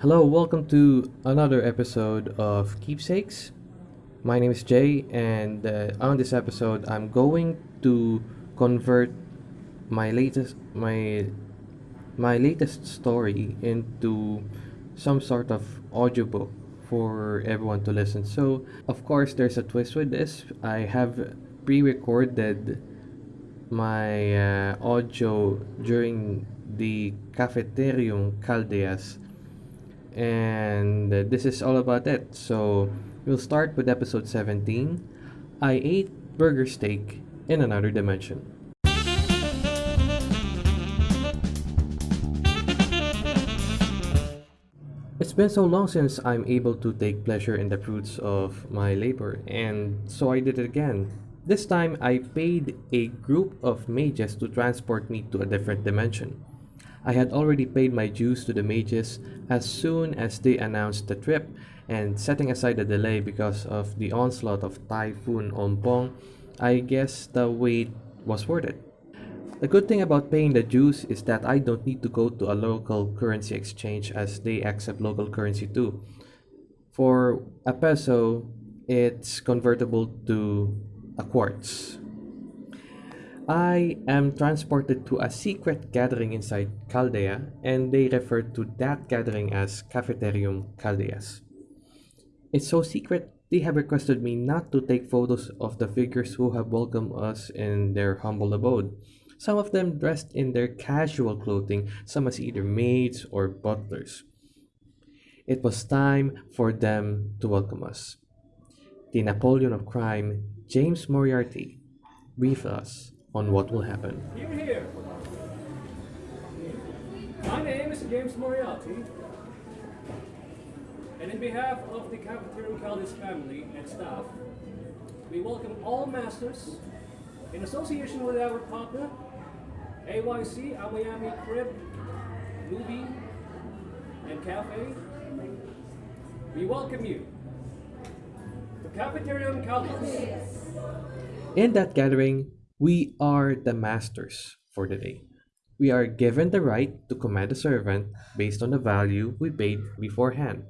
Hello, welcome to another episode of Keepsakes. My name is Jay, and uh, on this episode, I'm going to convert my latest my my latest story into some sort of audiobook for everyone to listen. So, of course, there's a twist with this. I have pre-recorded my uh, audio during the Cafeterium Caldeas and uh, this is all about it. So we'll start with episode 17. I ate burger steak in another dimension. It's been so long since I'm able to take pleasure in the fruits of my labor, and so I did it again. This time, I paid a group of mages to transport me to a different dimension. I had already paid my dues to the mages as soon as they announced the trip, and setting aside the delay because of the onslaught of Typhoon Ompong, I guess the wait was worth it. The good thing about paying the dues is that I don't need to go to a local currency exchange as they accept local currency too. For a peso, it's convertible to a quartz. I am transported to a secret gathering inside Chaldea, and they refer to that gathering as Cafeterium Caldeas. It's so secret, they have requested me not to take photos of the figures who have welcomed us in their humble abode. Some of them dressed in their casual clothing, some as either maids or butlers. It was time for them to welcome us. The Napoleon of crime, James Moriarty, briefed us on what will happen. Here, here. My name is James Moriarty, and in behalf of the Cafeterium Caldas family and staff, we welcome all masters in association with our partner, AYC, Miami Crib, Movie, and Cafe. We welcome you to Cafeterium Caldas. In that gathering, we are the masters for the day. We are given the right to command a servant based on the value we paid beforehand.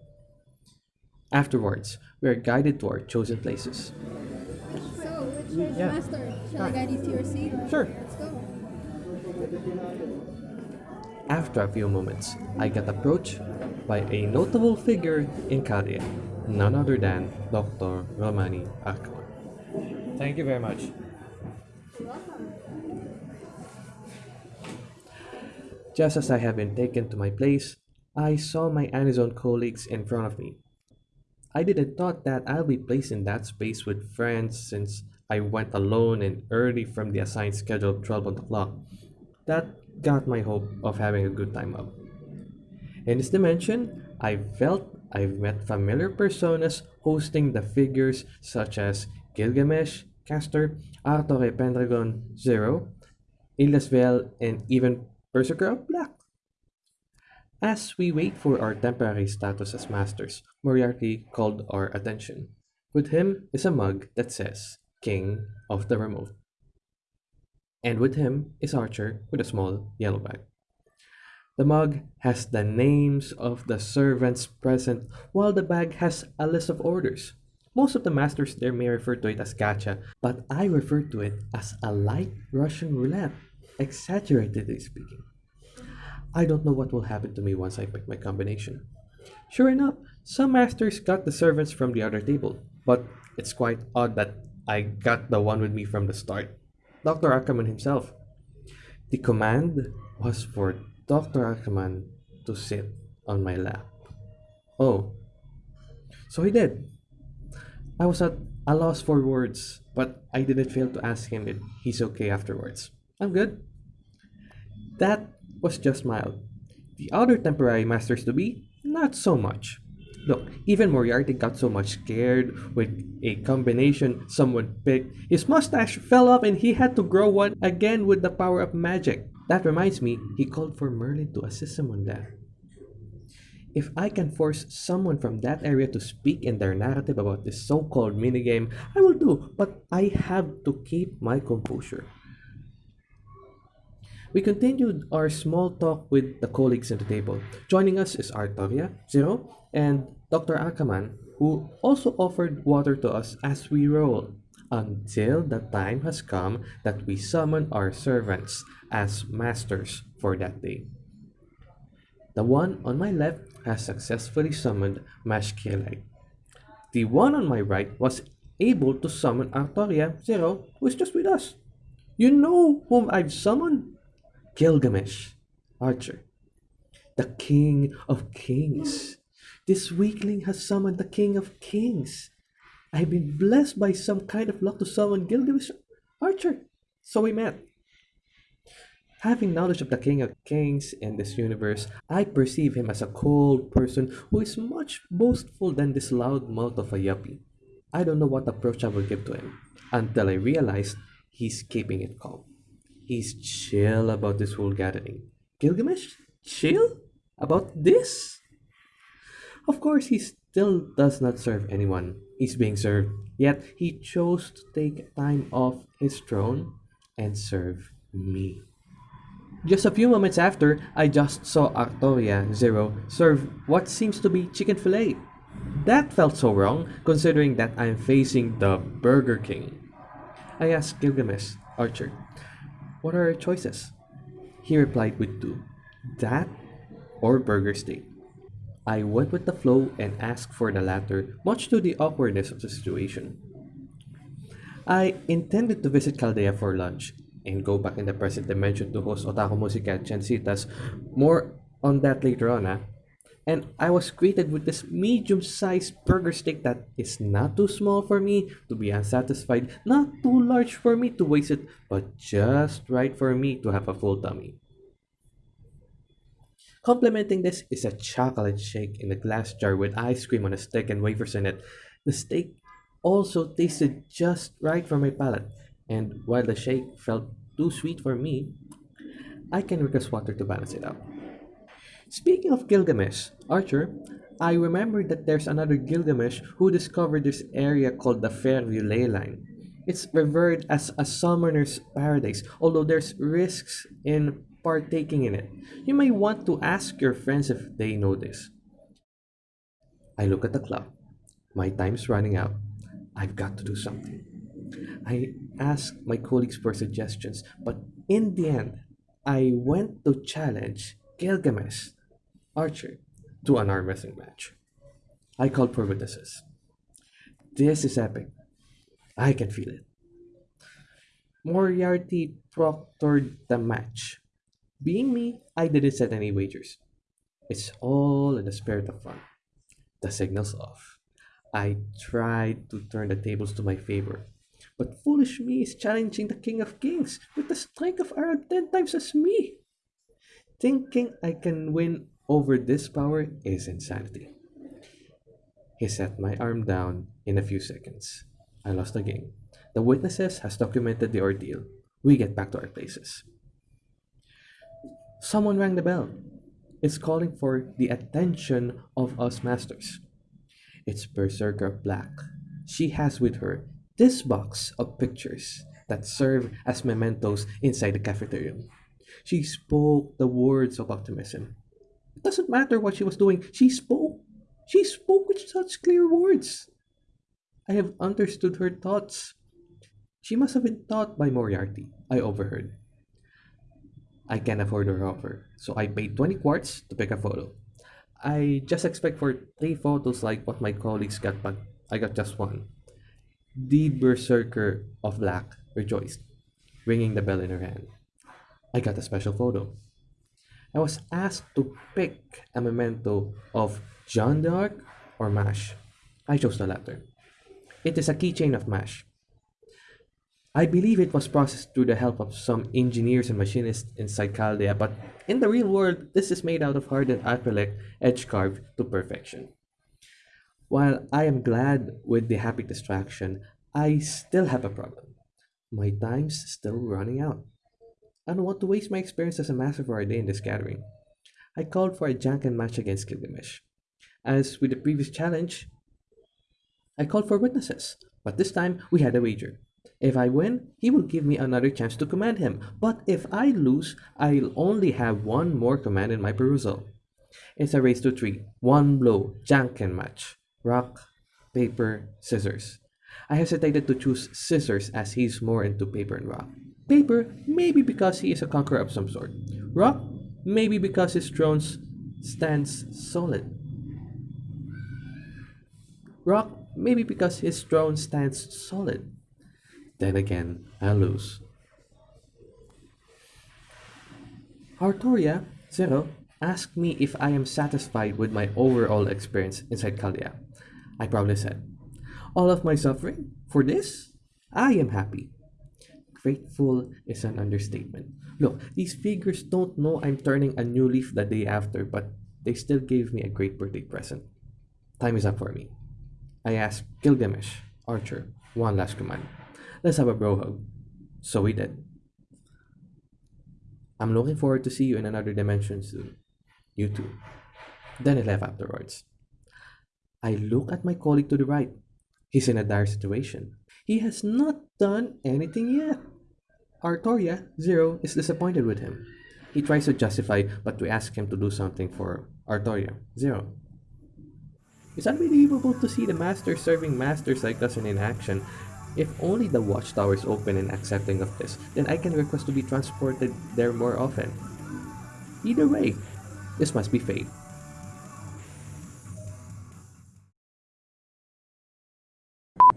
Afterwards, we are guided to our chosen places. So, which Yeah. master? Shall I guide you to your seat? Sure. Let's go. After a few moments, I get approached by a notable figure in Chaldea, none other than Dr. Romani Archaman. Thank you very much. Just as I have been taken to my place, I saw my Amazon colleagues in front of me. I didn't thought that I'll be placed in that space with friends since I went alone and early from the assigned schedule of 12 o'clock. That got my hope of having a good time up. In this dimension, I felt I've met familiar personas hosting the figures such as Gilgamesh, Castor, Arthur Pendragon, Zero, Illyasviel, and even Berserker Black. As we wait for our temporary status as masters, Moriarty called our attention. With him is a mug that says King of the Remote. And with him is Archer with a small yellow bag. The mug has the names of the servants present, while the bag has a list of orders. Most of the masters there may refer to it as gacha, but I refer to it as a light Russian roulette, exaggeratedly speaking. I don't know what will happen to me once I pick my combination. Sure enough, some masters got the servants from the other table, but it's quite odd that I got the one with me from the start. Dr. Archaman himself. The command was for Dr. Archaman to sit on my lap. Oh, so he did. I was at a loss for words, but I didn't fail to ask him if he's okay afterwards. I'm good. That was just mild. The other temporary masters to be, not so much. Look, even Moriarty got so much scared with a combination someone picked. His mustache fell off and he had to grow one again with the power of magic. That reminds me, he called for Merlin to assist him on that. If I can force someone from that area to speak in their narrative about this so-called minigame, I will do, but I have to keep my composure. We continued our small talk with the colleagues at the table. Joining us is Artoria, Zero, and Dr. Archaman, who also offered water to us as we roll, until the time has come that we summon our servants as masters for that day. The one on my left has successfully summoned Mash Kyrielight. The one on my right was able to summon Artoria Zero, who is just with us. You know whom I've summoned? Gilgamesh, Archer, the King of Kings. This weakling has summoned the King of Kings. I've been blessed by some kind of luck to summon Gilgamesh Archer. So we met. Having knowledge of the King of Kings in this universe, I perceive him as a cold person who is much boastful than this loud mouth of a yuppie. I don't know what approach I will give to him until I realize he's keeping it calm. He's chill about this whole gathering. Gilgamesh? Chill? About this? Of course, he still does not serve anyone. He's being served. Yet he chose to take time off his throne and serve me. Just a few moments after, I just saw Artoria Zero serve what seems to be chicken fillet. That felt so wrong, considering that I'm facing the Burger King. I asked Gilgamesh, Archer, what are our choices? He replied with two that or burger steak. I went with the flow and asked for the latter, much to the awkwardness of the situation. I intended to visit Chaldea for lunch and go back in the present dimension to host Otaku Musica Chancitas. More on that later on, ah. And I was greeted with this medium sized burger steak that is not too small for me to be unsatisfied, not too large for me to waste it, but just right for me to have a full tummy. Complementing this is a chocolate shake in a glass jar with ice cream on a stick and wafers in it. The steak also tasted just right for my palate, and while the shake felt too sweet for me, I can request water to balance it out. Speaking of Gilgamesh, Archer, I remember that there's another Gilgamesh who discovered this area called the Fairview Ley Line. It's revered as a summoner's paradise, although there's risks in partaking in it. You may want to ask your friends if they know this. I look at the clock. My time's running out. I've got to do something. I asked my colleagues for suggestions, but in the end, I went to challenge Gilgamesh Archer to an arm wrestling match. I called for witnesses. This is epic. I can feel it. Moriarty proctored the match. Being me, I didn't set any wagers. It's all in the spirit of fun. The signal's off. I tried to turn the tables to my favor, but foolish me is challenging the King of Kings with the strength of around ten times as me. Thinking I can win over this power is insanity. He set my arm down in a few seconds. I lost the game. The witnesses has documented the ordeal. We get back to our places. Someone rang the bell. It's calling for the attention of us masters. It's Berserker Black. She has with her this box of pictures that serve as mementos inside the cafeteria. She spoke the words of optimism. It doesn't matter what she was doing, she spoke. She spoke with such clear words. I have understood her thoughts. She must have been taught by Moriarty, I overheard. I can't afford her offer, so I paid 20 quartz to pick a photo. I just expect for three photos like what my colleagues got, but I got just one. The Berserker of Black rejoiced, ringing the bell in her hand. I got a special photo. I was asked to pick a memento of Jeanne d'Arc or MASH. I chose the latter. It is a keychain of MASH. I believe it was processed through the help of some engineers and machinists inside Chaldea, but in the real world, this is made out of hardened acrylic, edge carved to perfection. While I am glad with the happy distraction, I still have a problem. My time's still running out. I don't want to waste my experience as a master for a day in this gathering. I called for a Janken match against Gilgamesh. As with the previous challenge, I called for witnesses, but this time we had a wager. If I win, he will give me another chance to command him. But if I lose, I'll only have one more command in my perusal. It's a race to three. One blow, Janken match. Rock, paper, scissors. I hesitated to choose scissors as he's more into paper and rock. Paper, maybe because he is a conqueror of some sort. Rock, maybe because his throne stands solid. Rock, maybe because his throne stands solid. Then again, I lose. Artoria, Zero, asked me if I am satisfied with my overall experience inside Chaldea. I probably said, All of my suffering? For this? I am happy. Grateful is an understatement. Look, these figures don't know I'm turning a new leaf the day after, but they still gave me a great birthday present. Time is up for me. I asked Gilgamesh, Archer, one last command. Let's have a bro hug. So we did. I'm looking forward to see you in another dimension soon. You too. Then I left afterwards. I look at my colleague to the right. He's in a dire situation. He has not done anything yet. Artoria, Zero, is disappointed with him. He tries to justify, but we ask him to do something for Artoria, Zero. It's unbelievable to see the master serving masters like us in action. If only the watchtower is open and accepting of this, then I can request to be transported there more often. Either way, this must be fate.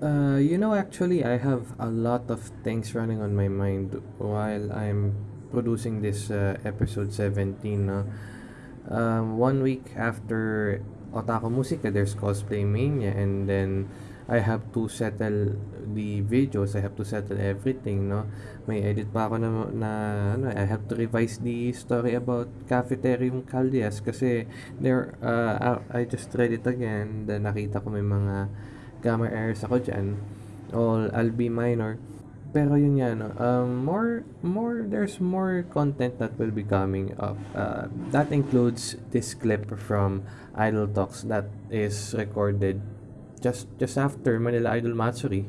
Uh, you know, actually, I have a lot of things running on my mind while I'm producing this uh, episode 17. No? Um, one week after Otaku Musica, there's Cosplay Mania, and then I have to settle the videos, I have to settle everything, no? May edit pa ako na, na ano, I have to revise the story about Cafeterium Caldeas kasi there, uh, I just read it again, then nakita ko may mga grammar errors ako dyan, all I'll be minor. Pero yun nga, no, um, more, more, there's more content that will be coming up. Uh, that includes this clip from Idol Talks that is recorded just just after Manila Idol Matsuri.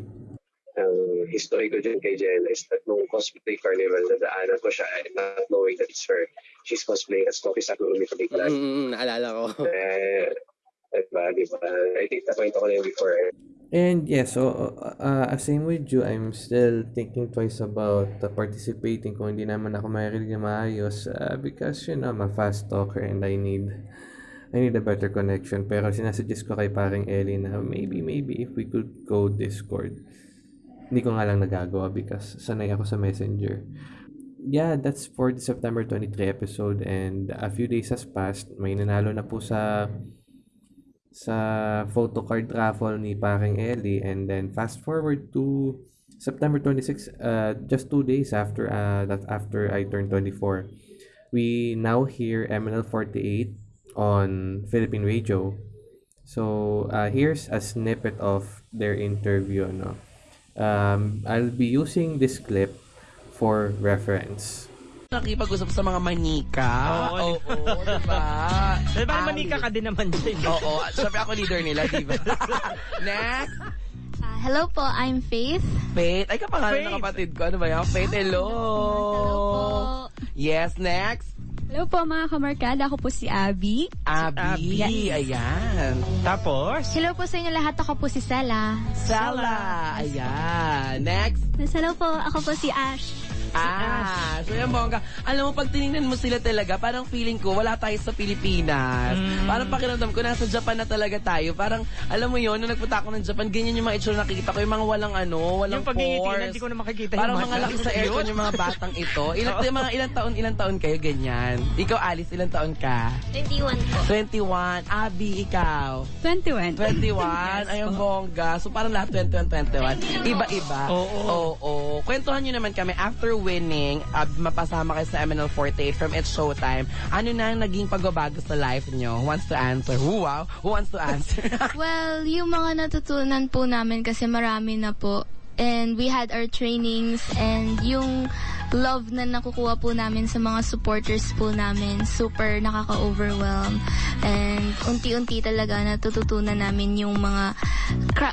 ang history ko dyan kay Jen is that nung cosplay carnival, nadaanan ko siya eh, not knowing that it's her. She's cosplaying as Koki Sakurumi for Big Black. Mm, naalala ko. Eh, diba, diba? I think nakwento ko na yun before. eh. And yeah, so uh, uh, same with you, I'm still thinking twice about uh, participating kung hindi naman ako marinig na maayos uh, because you know, I'm a fast talker and I need I need a better connection. Pero sinasuggest ko kay paring Ellie na maybe, maybe if we could go Discord. Hindi ko nga lang nagagawa because sanay ako sa Messenger. Yeah, that's for the September 23 episode and a few days has passed. May nanalo na po sa sa photo card raffle ni paring Ellie and then fast forward to September 26 uh, just two days after uh, that after I turned 24 we now hear MNL 48 on Philippine radio. So uh, here's a snippet of their interview no um, I'll be using this clip for reference Nakipag-usap sa mga manika. Oo, Oo, oo, diba? Dahil parang Ang- manika ka din naman dyan. Oo, syempre ako leader nila, diba? Next, Ah, hello po, I'm Faith. Faith. Ay, kapangalan Faith. ng kapatid ko. Ano ba yan? Faith, hello. Hello po. Yes, next. Hello po mga kamarkada, ako po si Abby. Abby. Abby. Ayan. Tapos, Hello po sa inyo lahat, ako po si Sela. Sala. Ayan. Next. Hello po, ako po si Ash. Ah, so yan bongga. Alam mo, pag tinignan mo sila talaga, parang feeling ko, wala tayo sa Pilipinas. Mm. Parang pakiramdam ko, nasa Japan na talaga tayo. Parang, alam mo yon nung nagpunta ako ng Japan, ganyan yung mga itsura nakikita ko, yung mga walang ano, walang yung pores. hindi ko na makikita Parang yung mga laki sa aircon yung mga batang ito. Ilan, yung mga ilang taon, ilang taon kayo, ganyan. Ikaw, Alice, ilang taon ka? 21 po. 21. Abby, ikaw? 21. 21. Ayun, bongga. So, parang lahat 21, 21. Iba-iba. Oo. Oo. Kwentuhan nyo naman kami, after winning, uh, mapasama kayo sa MNL48 from It's Showtime, ano na ang naging pagbabago sa life nyo? Who wants to answer? Who, wow? Who wants to answer? Well, yung mga natutunan po namin kasi marami na po. And we had our trainings and yung love na nakukuha po namin sa mga supporters po namin, super nakaka-overwhelm. And unti-unti talaga natututunan namin yung mga,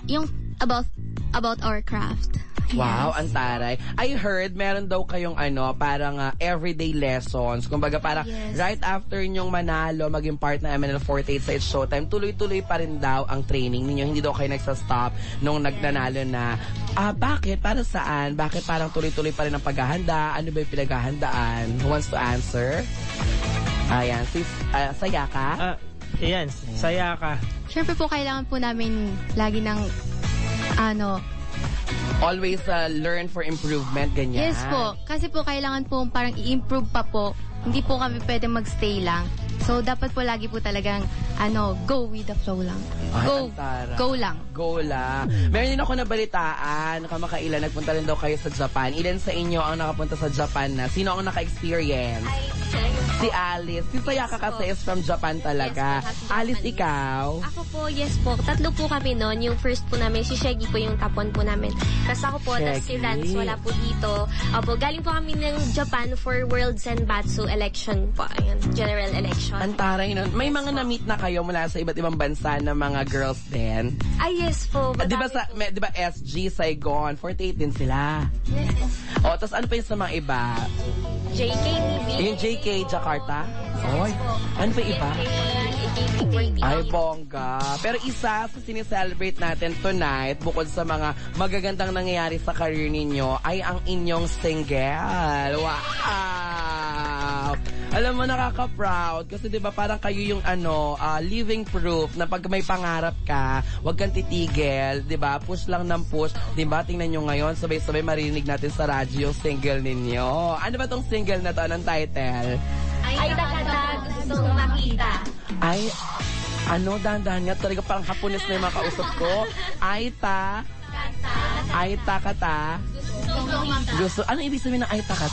yung about, about our craft. Wow, ang taray. I heard meron daw kayong ano, parang ah, everyday lessons. Kumbaga parang Yes. right after nyong manalo, maging part ng MNL48 sa It's Showtime, tuloy-tuloy pa rin daw ang training ninyo. Hindi daw kayo nagsastop nung nagnanalo na. Ah, bakit? Para saan? Bakit parang tuloy-tuloy pa rin ang paghahanda? Ano ba yung pinaghahandaan? Who wants to answer? Ayan, sis, ah, saya ka? Ah, ayan, saya ka. Siyempre po, kailangan po namin lagi ng, ano, Always ah, learn for improvement, ganyan. yes po. Kasi po, kailangan po parang i-improve pa po. Hindi po kami pwede magstay lang. So, dapat po lagi po talagang, ano, go with the flow lang. Ay, Go, ang go lang. Go la. Meron din ako nabalitaan, kamakailan, nagpunta rin daw kayo sa Japan. Ilan sa inyo ang nakapunta sa Japan na? Sino ang naka-experience? Si Alice. Si Sayaka kasi is from Japan talaga. Yes po, Alice, Japanese. ikaw? Ako po, yes po. Tatlo po kami noon. Yung first po namin, si Shaggy po yung top one po namin. Tapos ako po, tapos si Shaggy. Rance wala po dito. Opo, galing po kami ng Japan for World Senbatsu election po. Ayun, general election. Ang taray nun. May mga na-meet na kayo mula sa iba't ibang bansa na mga girls din. Ay, yes po. Ah, Di ba sa, may, di ba SG, Saigon, 48 din sila. Yes. O, tapos ano pa yung sa mga iba? JK, TV. Yung JK, Jakarta? Oy, ano pa iba? Ay, bongga. Pero isa sa sineselebrate natin tonight, bukod sa mga magagandang nangyayari sa career ninyo, ay ang inyong single. Wow! Alam mo, nakaka-proud. Kasi di ba parang kayo yung ano, ah, living proof na pag may pangarap ka, huwag kang titigil. Di ba Push lang ng push. Di ba Tingnan nyo ngayon, sabay-sabay marinig natin sa radyo yung single ninyo. Ano ba tong single na to? Anong title? Ay, takatag. Gusto kong makita. Ay, ano, dahan-dahan nga. Talaga parang hapunis na yung mga kausap ko. Ay, ta. Ay, ta ka ta. Gusto, ano ibig sabihin ng ay ta ka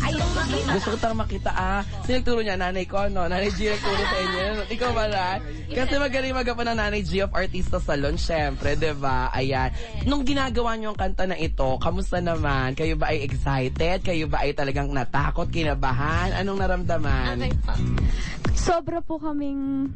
makita. Gusto ko tang makita, ah. Sino nagturo niya? Nanay ko, no? Nanay G nagturo sa inyo. Ikaw ba na? Kasi magaling magawa ng Nanay G of Artista Salon, syempre, di ba? Ayan. Nung ginagawa niyo ang kanta na ito, kamusta naman? Kayo ba ay excited? Kayo ba ay talagang natakot, kinabahan? Anong naramdaman? Okay po. sobra po kaming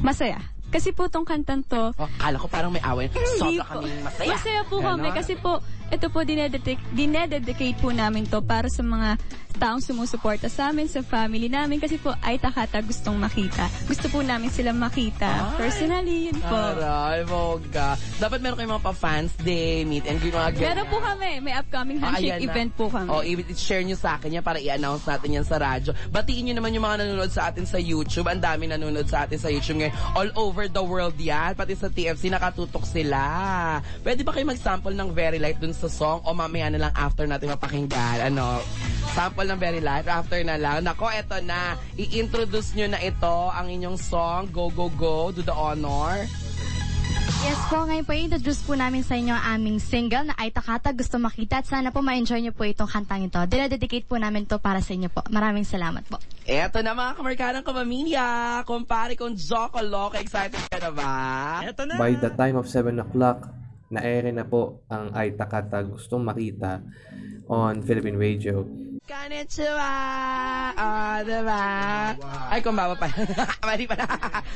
masaya. Kasi po tong kantan to, Oh, kala ko parang may away. Sobra po. kaming masaya. Masaya po kami Ganon. kasi po ito po dinededicate, dinededicate po namin to para sa mga taong sumusuporta sa amin, sa family namin kasi po ay takata gustong makita. Gusto po namin silang makita. Ay. Personally, yun po. Aray, bongga. Dapat meron kayong mga pa-fans day, meet and greet, mga ganyan. Meron po kami. May upcoming Ah, handshake na. event po kami. Oh, i-share nyo sa akin yan para i-announce natin yan sa radyo. Batiin nyo naman yung mga nanonood sa atin sa YouTube. Ang dami nanonood sa atin sa YouTube ngayon. All over the world yan. Pati sa TFC, nakatutok sila. Pwede ba kayo mag-sample ng Very Light dun sa song o mamaya na lang after natin mapakinggan? Ano? Sample ng Very Light after na lang. Nako, eto na. I-introduce nyo na ito, ang inyong song, Go, Go, Go, Do the Honor. Yes po, ngayon po introduce po namin sa inyo ang aming single na Ay Takata Gusto Makita at sana po ma-enjoy niyo po itong kantang ito. Dinededicate po namin to para sa inyo po. Maraming salamat po. Eto na mga kamarkanang kamamilya. Kumpare kong Joko Loco, excited ka na ba? Eto na. By the time of 7 o'clock, na-ere na po ang Ay Takata Gustong Makita on Philippine Radio. Konnichiwa! Ah, diba? Ay, kumbawa pala. Mali pala.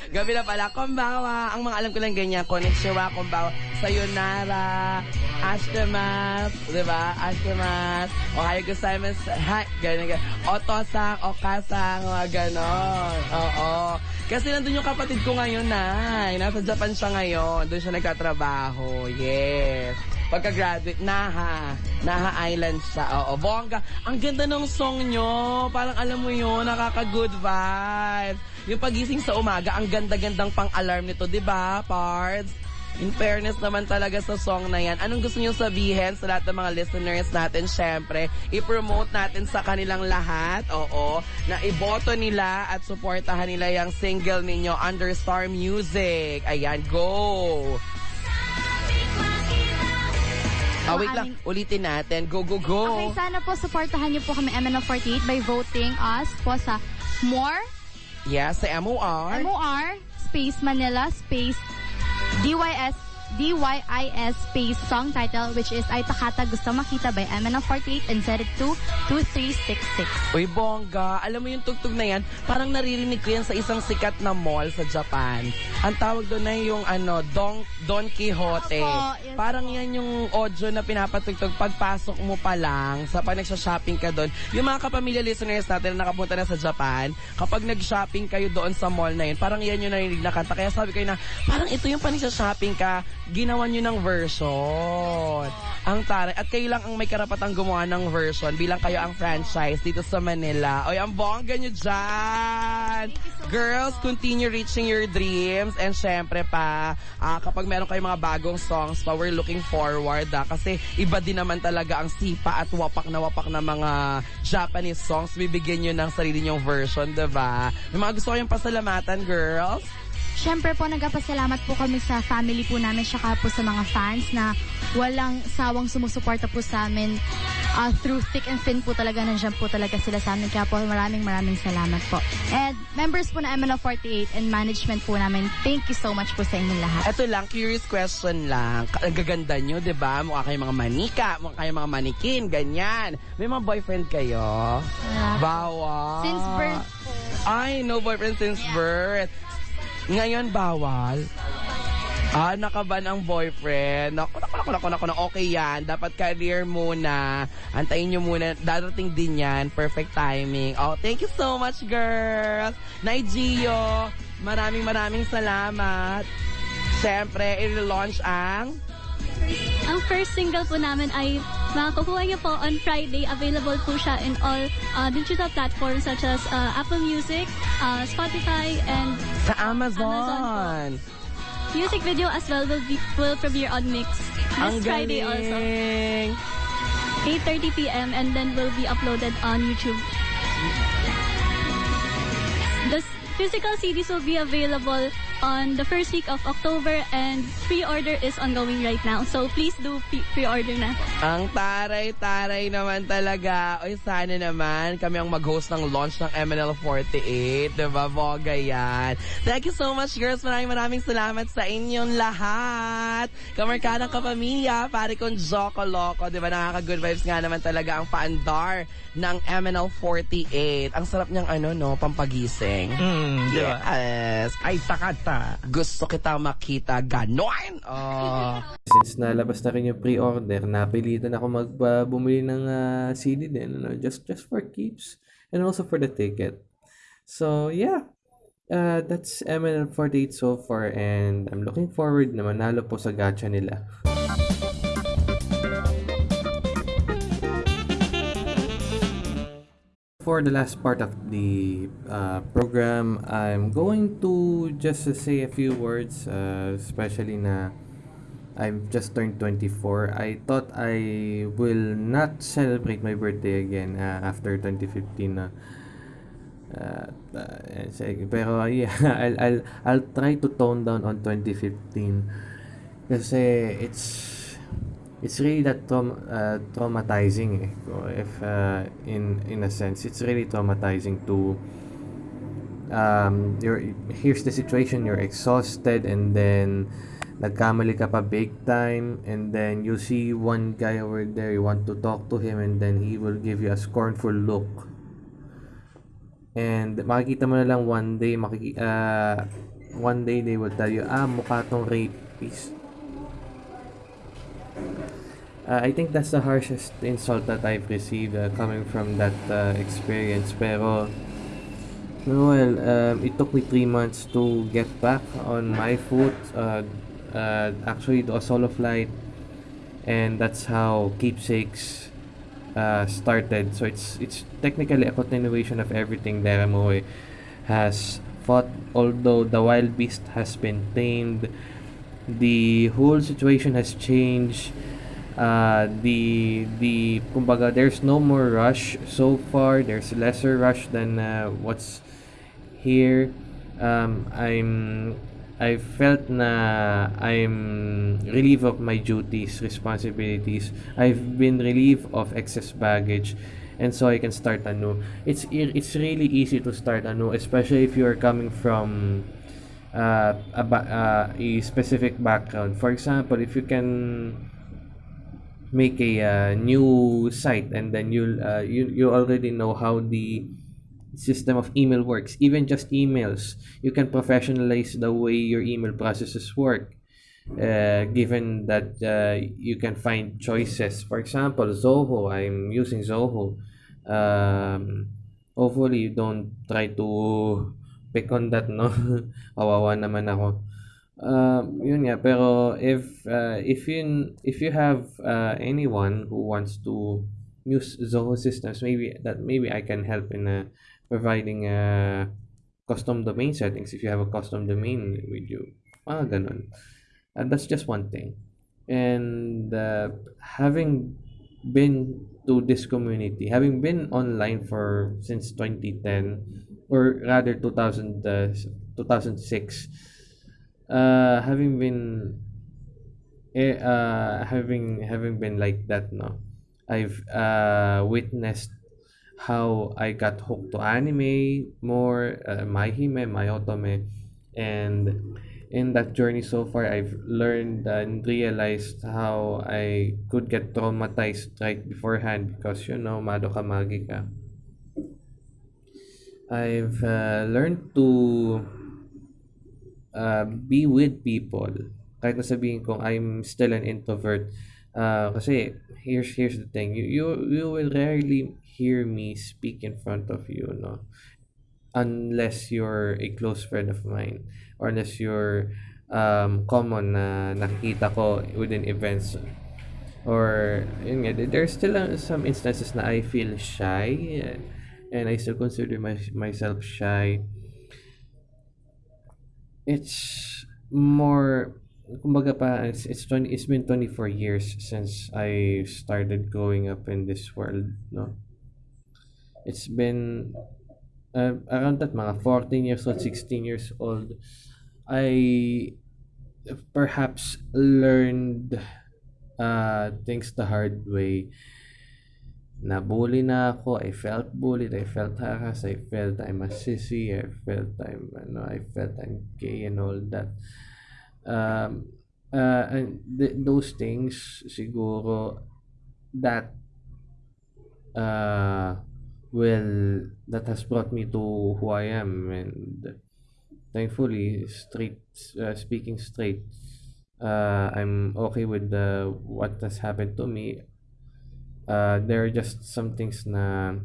Gabi na pala. Kumbawa. Ang mga alam ko lang ganyan. Konnichiwa, kumbawa. Sayonara. Ashtamas. Diba? Ashtamas. Ohayo gozaimasu. Hi. Ganyan, ganyan. Otosang, okasang, mga ganon. Oo. Kasi nandun yung kapatid ko ngayon, Nay. Nasa Japan siya ngayon. Doon siya nagkatrabaho. Yes. Pagka-graduate, Naha. Naha Island siya. Oo, bongga. Ang ganda ng song nyo. Parang alam mo yun, nakaka-good vibes. Yung pagising sa umaga, ang ganda-gandang pang-alarm nito, di ba, Pards? In fairness naman talaga sa song na yan, anong gusto nyo sabihin sa lahat ng mga listeners natin? Siyempre, i-promote natin sa kanilang lahat, oo, na iboto nila at supportahan nila yung single ninyo, Under Star Music. Ayan, go! Ah, wait lang. Ulitin natin. Go, go, go. Okay, sana po supportahan niyo po kami MNL48 by voting us po sa MORE, Yes, sa MOR. MOR, Space Manila, Space DYS DYIS space song title which is Ay Takata Gusto Makita by MNL48 and set it to 2366. Uy, bongga. Alam mo yung tugtog na yan, parang naririnig ko yan sa isang sikat na mall sa Japan. Ang tawag doon na yung ano, Don, Don Quixote. Opo, yes parang yan yung audio na pinapatugtog pagpasok mo pa lang sa pag nagsha-shopping ka doon. Yung mga kapamilya listeners natin na nakapunta na sa Japan, kapag nag-shopping kayo doon sa mall na yun, parang yan yung narinig na kanta. Kaya sabi ko na, parang ito yung panisha-shopping ka, ginawa nyo ng version. Ang taray. At kayo lang ang may karapatang gumawa ng version bilang kayo ang franchise dito sa Manila. Oy, ang bongga nyo dyan! Girls, continue reaching your dreams. And syempre pa, ah, kapag meron kayong mga bagong songs pa, we're looking forward. Ah, kasi iba din naman talaga ang sipa at wapak na wapak na mga Japanese songs. Bibigyan nyo ng sarili nyong version, diba? May mga gusto kayong pasalamatan, girls? Siyempre po, nagpapasalamat po kami sa family po namin saka po sa mga fans na walang sawang sumusuporta po sa amin uh, through thick and thin po talaga. Nandiyan po talaga sila sa amin. Kaya po maraming maraming salamat po. And members po na MNO48 and management po namin, thank you so much po sa inyong lahat. Ito lang, curious question lang. Ang gaganda nyo, di ba? Mukha kayong mga manika, mukha kayong mga manikin, ganyan. May mga boyfriend kayo? Bawal. Since birth po. Ay, no boyfriend since birth. Ngayon, bawal. Ah, nakaban ang boyfriend. Naku, naku, naku, naku, naku, naku, okay yan. Dapat career muna. Antayin nyo muna. Darating din yan. Perfect timing. Oh, thank you so much, girls. Nay Gio, maraming maraming salamat. Siyempre, i-launch ang Ang first single po namin ay makukuha niyo po on Friday. Available po siya in all uh, digital platforms such as uh, Apple Music, uh, Spotify, and sa Amazon. Amazon music video as well will, be, will premiere on MYX Ang this Friday also. galing. 8.30 p.m. and then will be uploaded on YouTube. The physical CDs will be available on the first week of October and pre-order is ongoing right now. So please do pre- pre-order na. Ang taray-taray naman talaga. Oy, sana naman kami ang mag-host ng launch ng MNL48. Diba, Boga yan. Thank you so much, girls. Maraming maraming salamat sa inyong lahat. Kamarkadang kapamilya, pare kong Joko Loco. Diba, nakaka-good vibes nga naman talaga ang paandar ng MNL48. Ang sarap niyang ano, no, pampagising. Mm, di ba? Yes. Ay, takata. Gusto kita makita ganon. Oh. Since nalabas na rin yung pre-order, napilitan ako magbumili ng ah, CD din, ano, just just for keeps and also for the ticket. So, yeah. Uh, that's MNL48 so far and I'm looking forward na manalo po sa gacha nila. For the last part of the uh, program, I'm going to just say a few words, uh, especially na I've just turned 24. I thought I will not celebrate my birthday again uh, after 2015 na. Uh, uh, sige, pero yeah, I'll, I'll, I'll try to tone down on 2015 kasi it's it's really that traum- uh, traumatizing eh. if uh, in in a sense it's really traumatizing to um you're here's the situation you're exhausted and then nagkamali ka pa big time and then you see one guy over there you want to talk to him and then he will give you a scornful look and makikita mo na lang one day makiki uh, one day they will tell you ah mukha tong rapist Uh, I think that's the harshest insult that I've received uh, coming from that uh, experience. Pero, well, um, it took me three months to get back on my foot. Uh, uh, actually, do a solo flight, and that's how Keepsakes uh, started. So it's it's technically a continuation of everything Deramoy has fought. Although the wild beast has been tamed, the whole situation has changed. Uh, the the kumbaga there's no more rush so far. There's lesser rush than uh, what's here. Um, I'm I felt na I'm relieved of my duties responsibilities. I've been relieved of excess baggage and so I can start anew. It's it's really easy to start anew especially if you are coming from uh, a, uh, a specific background. For example, if you can make a uh, new site and then you'll uh, you you already know how the system of email works. Even just emails you can professionalize the way your email processes work uh, given that uh, you can find choices. For example zoho i'm using zoho. Um, hopefully you don't try to pick on that no? Kawawa naman ako. Um, yun nga pero if uh, if you if you have uh, anyone who wants to use Zoho systems maybe that maybe I can help in uh, providing uh, custom domain settings. If you have a custom domain with you mga ganun. And that's just one thing. And uh, having been to this community having been online for since 2010 or rather 2000 uh, 2006 uh having been eh, uh having having been like that no i've uh witnessed how i got hooked to anime more uh, my hime my otome. And in that journey so far i've learned and realized how i could get traumatized right beforehand because you know madoka magica i've uh, learned to uh, be with people. Kahit na sabihin kong I'm still an introvert. Uh, kasi here's here's the thing. You, you you will rarely hear me speak in front of you, no? Unless you're a close friend of mine or unless you're um, common na nakikita ko within events or yun nga, there's still uh, some instances na I feel shy and I still consider my, myself shy. It's more kumbaga pa it's, it's 20 it's been 24 years since I started growing up in this world no? It's been uh, around that mga 14 years old 16 years old I perhaps learned uh, things the hard way nabully na ako. I felt bullied. I felt harassed. I felt I'm a sissy. I felt I'm, ano, I felt I'm gay and all that. Um, uh, and th- those things, siguro, that uh, will, that has brought me to who I am. And thankfully, straight, uh, speaking straight, uh, I'm okay with the, what has happened to me uh, there are just some things na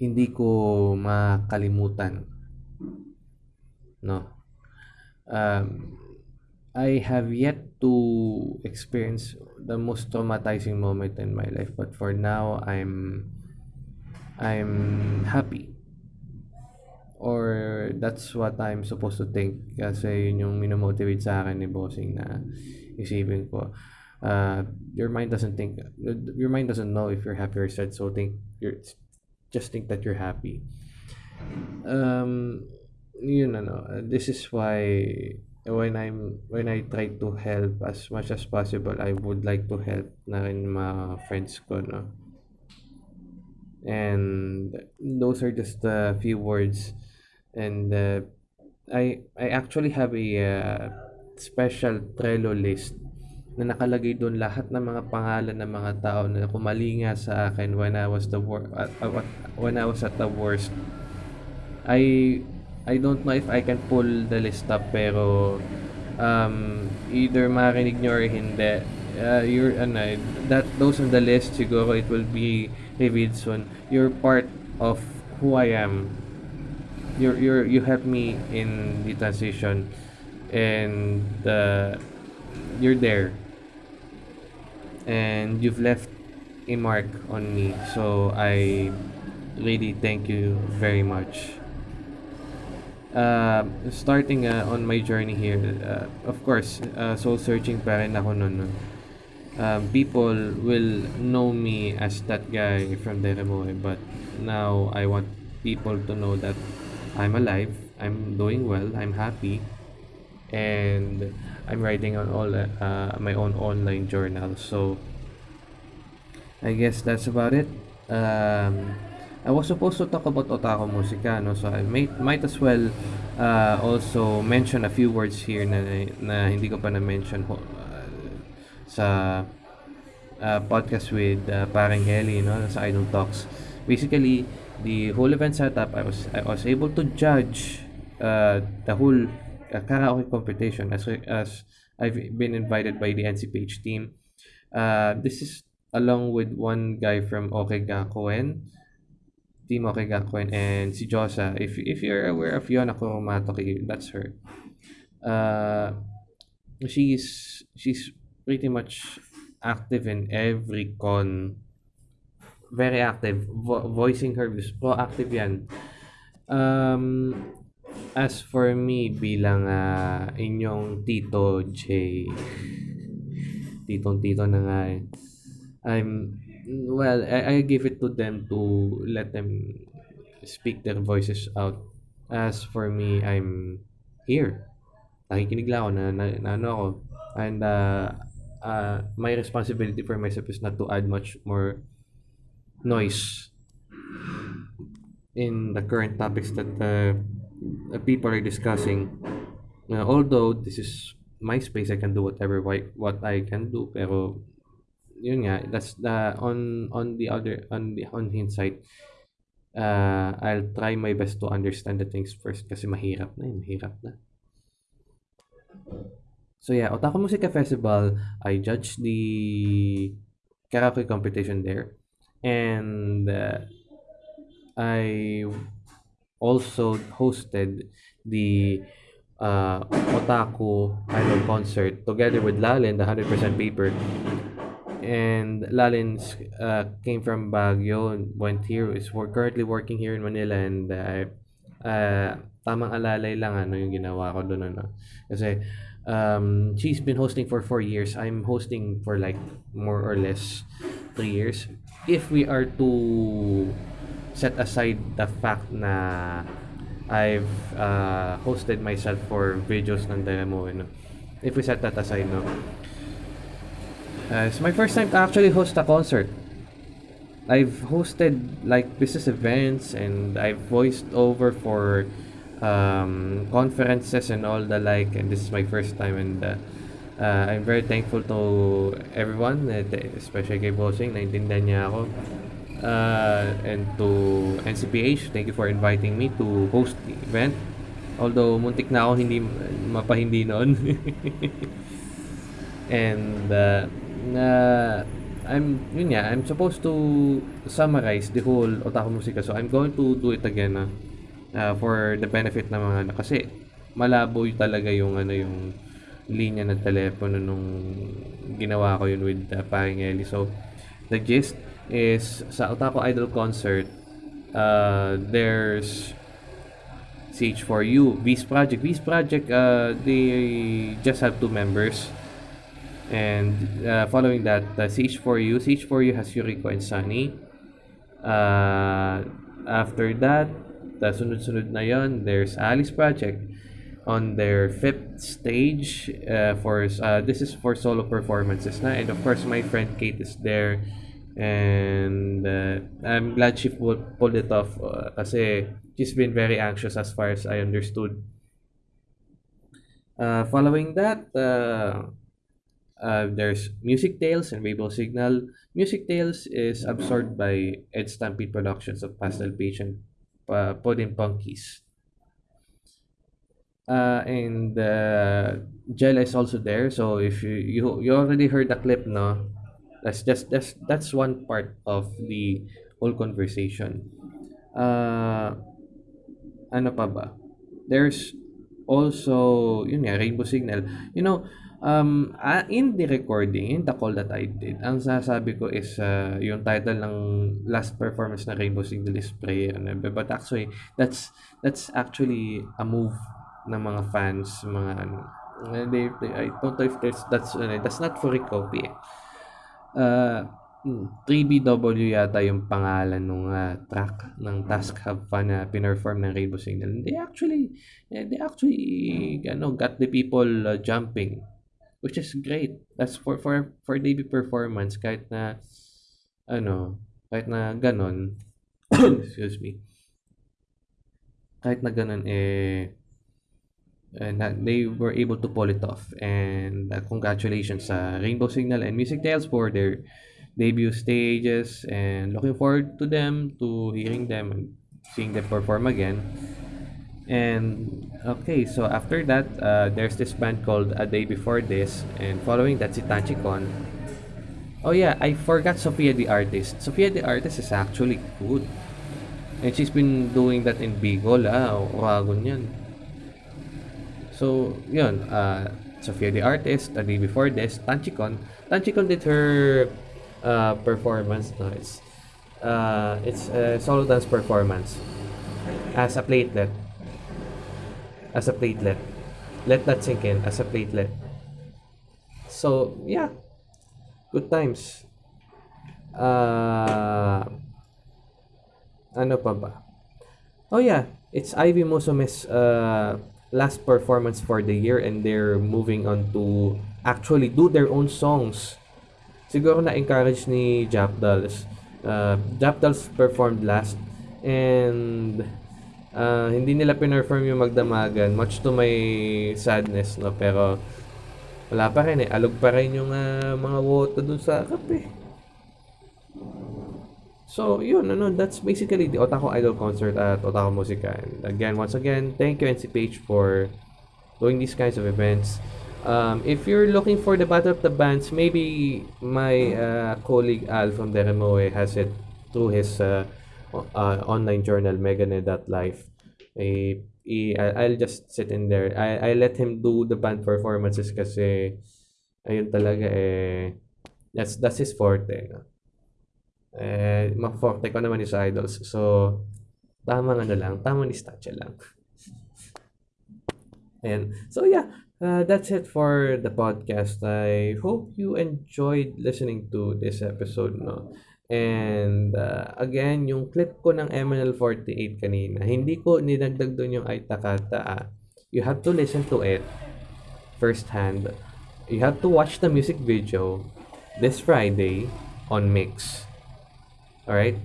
hindi ko makalimutan. No. Um, I have yet to experience the most traumatizing moment in my life, but for now, I'm I'm happy. Or that's what I'm supposed to think kasi yun yung minomotivate sa akin ni bossing na isipin ko uh, your mind doesn't think your mind doesn't know if you're happy or sad so think you're just think that you're happy. Um yun ano this is why when I'm when I try to help as much as possible I would like to help na rin mga friends ko no? And those are just a few words. And uh, I I actually have a uh, special Trello list na nakalagay doon lahat ng mga pangalan ng mga tao na kumalinga sa akin when I was the wor- uh, when I was at the worst. I I don't know if I can pull the list up pero um, either marinig nyo or hindi. Uh, you're ano, that those on the list siguro it will be revealed soon. You're part of who I am. You're you're you help me in the transition and uh, you're there and you've left a mark on me. So i really thank you very much. Uh, starting uh, on my journey here uh, of course uh, soul searching pa rin ako nun. Um, people will know me as that guy from Deremoy but now I want people to know that I'm alive I'm doing well I'm happy and I'm writing on all uh, my own online journal so I guess that's about it um, I was supposed to talk about Otaku Musika, no? So I might, might as well uh, also mention a few words here na, na hindi ko pa na-mention uh, sa uh, podcast with uh, Parang Heli, no? Sa Idol Talks. Basically, the whole event setup, I was I was able to judge uh, the whole uh, karaoke competition as as I've been invited by the NCPH team. Uh, this is along with one guy from OK Gakuen, Team OK Gakuen, and si Josa. If if you're aware of Yona Kurumatoki, that's her. Uh, she's she's pretty much active in every con very active vo- voicing her views proactive yan um as for me bilang uh, inyong tito J titong tito na nga eh. I'm well I, I give it to them to let them speak their voices out as for me I'm here nakikinig lang ako na, na, na ano ako and uh, uh, my responsibility for myself is not to add much more noise in the current topics that uh, people are discussing. Uh, although this is my space, I can do whatever whi- what I can do. Pero yun nga, that's the on on the other on the on hindsight. Uh, I'll try my best to understand the things first kasi mahirap na, eh, mahirap na. So yeah, Otaku Musika Festival, I judged the karaoke competition there. And uh, I also hosted the uh, Otaku Idol concert together with Lalin, the 100% paper. And Lalin uh, came from Baguio and went here. Is we're currently working here in Manila and uh, uh, tamang alalay lang ano yung ginawa ko doon ano. Kasi um, she's been hosting for four years. I'm hosting for like more or less three years. If we are to set aside the fact na I've uh, hosted myself for videos ng demo, no? if we set that aside, no? Uh, it's my first time to actually host a concert. I've hosted like business events and I've voiced over for um, conferences and all the like and this is my first time and uh, uh, I'm very thankful to everyone especially kay Bossing naintindihan niya ako uh, and to NCPH thank you for inviting me to host the event. Although muntik na ako hindi mapahindi noon. And uh, na I'm yun nga I'm supposed to summarize the whole Otaku Musika. So I'm going to do it again uh, uh, for the benefit ng mga ano kasi malabo talaga yung ano yung linya ng telepono nung ginawa ko yun with uh, Paring Eli so the gist is sa Otaku Idol concert uh, there's CH4U, V's Project. V's Project, uh, they just have two members. And uh, following that, uh, CH4U. CH4U has Yuriko and Sunny. Uh, after that, the sunod-sunod na yon, there's Alice Project on their fifth stage uh, for uh, this is for solo performances na and of course my friend Kate is there and uh, I'm glad she pulled, pulled it off uh, kasi she's been very anxious as far as I understood. Uh, following that, uh, uh, there's Music Tales and Rainbow Signal. Music Tales is absorbed by Ed Stampede Productions of Pastel Page and uh, Podin Punkies. Uh, and uh, Jella is also there. So if you, you you already heard the clip, no, that's just that's that's one part of the whole conversation. Uh, ano pa ba? There's also, yun nga, Rainbow Signal. You know, um, uh, in the recording, in the call that I did, ang sasabi ko is uh, yung title ng last performance na Rainbow Signal is Prayer. Ano, but actually, that's that's actually a move ng mga fans, mga ano. They, they, I don't know if there's, that's, uh, that's not for a copy. Uh, 3BW yata yung pangalan ng uh, track ng Task Have Fun na pinerform ng Rainbow Signal. They actually, they actually, ano, got the people uh, jumping. Which is great. That's for, for, for debut performance, kahit na, ano, kahit na ganon, excuse me. Kahit na ganun, eh, and they were able to pull it off. And uh, congratulations sa Rainbow Signal and Music Tales for their debut stages and looking forward to them, to hearing them and seeing them perform again. And okay, so after that, uh, there's this band called A Day Before This, and following that, si Tachikon. Oh yeah, I forgot Sophia the Artist. Sophia the Artist is actually good. And she's been doing that in Bicol, ah, Oragon yan. So, yun, uh, Sophia the Artist, A Day Before This, Tanchikon. Tanchikon did her uh, performance, no, it's, uh, it's a solo dance performance as a platelet as a platelet. Let that sink in as a platelet. So, yeah. Good times. Uh, ano pa ba? Oh yeah, it's Ivy Musume's uh, last performance for the year and they're moving on to actually do their own songs. Siguro na-encourage ni Japdals. Uh, Japdals performed last and uh, hindi nila pinerform yung magdamagan much to my sadness no pero wala pa rin eh alog pa rin yung uh, mga wota dun sa kape so yun ano that's basically the Otaku Idol concert at Otaku Musica. And again once again thank you NCPH for doing these kinds of events. Um, if you're looking for the battle of the bands maybe my uh, colleague Al from Deremoe has it through his uh, uh, online journal megane.life eh, i, I'll just sit in there. I, I let him do the band performances kasi ayun talaga eh that's that's his forte no? Eh ma-forte ko naman is idols so tamang ano lang tamang distansya lang and so yeah uh, that's it for the podcast I hope you enjoyed listening to this episode no And uh, again, yung clip ko ng MNL48 kanina, hindi ko ninagdag doon yung Aitakata. Ah. You have to listen to it firsthand. You have to watch the music video this Friday on Mix. Alright?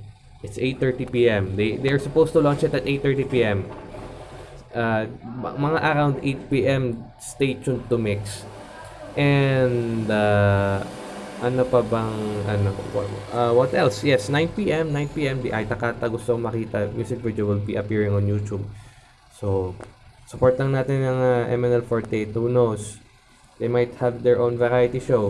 It's 8.30 p.m. They, they're supposed to launch it at 8.30 p.m. Uh, mga around 8 p.m. Stay tuned to Mix. And uh, ano pa bang ano uh, what else yes 9 p.m 9 p.m di Aitakata gusto makita music video will be appearing on YouTube so support lang natin ng uh, MNL48 who knows they might have their own variety show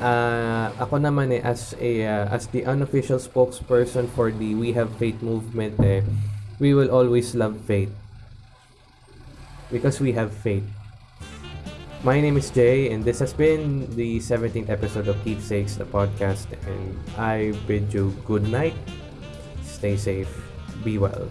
uh, ako naman eh as a uh, as the unofficial spokesperson for the We Have Faith movement eh we will always love faith because we have faith my name is Jay, and this has been the 17th episode of Keepsakes, the podcast. And I bid you good night, stay safe, be well.